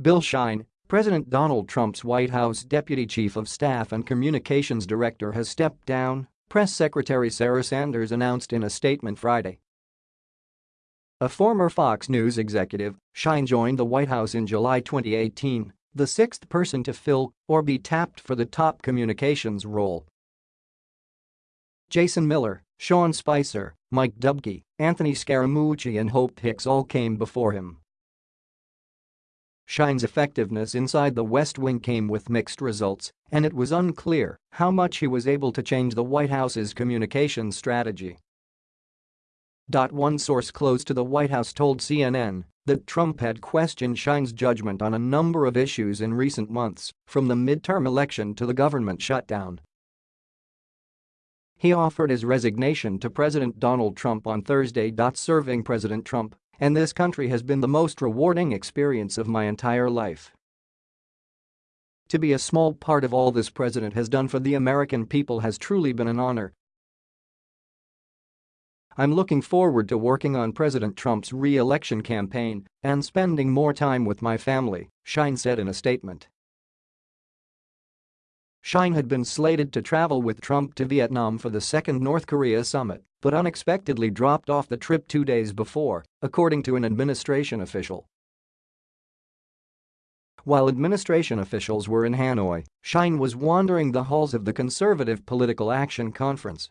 Bill Shine, President Donald Trump's White House Deputy Chief of Staff and Communications Director has stepped down, Press Secretary Sarah Sanders announced in a statement Friday. A former Fox News executive, Shine joined the White House in July 2018, the sixth person to fill or be tapped for the top communications role. Jason Miller, Sean Spicer, Mike Dubke, Anthony Scaramucci and Hope Hicks all came before him. Shine's effectiveness inside the West Wing came with mixed results, and it was unclear how much he was able to change the White House's communications strategy. One source close to the White House told CNN that Trump had questioned Shine's judgment on a number of issues in recent months, from the midterm election to the government shutdown. He offered his resignation to President Donald Trump on Thursday. Serving President Trump and this country has been the most rewarding experience of my entire life. To be a small part of all this president has done for the American people has truly been an honor. I'm looking forward to working on President Trump's re-election campaign and spending more time with my family, Shine said in a statement. Shine had been slated to travel with Trump to Vietnam for the second North Korea summit but unexpectedly dropped off the trip two days before, according to an administration official. While administration officials were in Hanoi, Shine was wandering the halls of the Conservative Political Action Conference.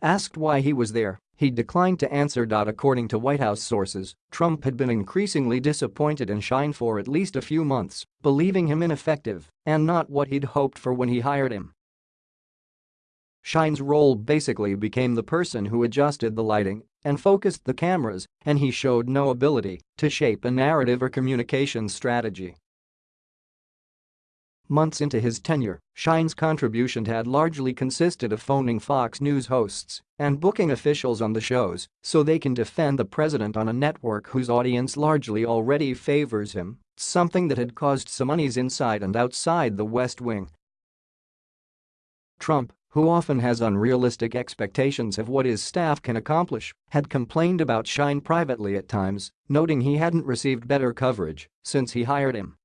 Asked why he was there, he declined to answer. According to White House sources, Trump had been increasingly disappointed in Shine for at least a few months, believing him ineffective and not what he'd hoped for when he hired him. Shine's role basically became the person who adjusted the lighting and focused the cameras and he showed no ability to shape a narrative or communication strategy. Months into his tenure, Shine's contribution had largely consisted of phoning Fox News hosts and booking officials on the shows so they can defend the president on a network whose audience largely already favors him, something that had caused some unease inside and outside the West Wing. Trump, who often has unrealistic expectations of what his staff can accomplish, had complained about Shine privately at times, noting he hadn't received better coverage since he hired him.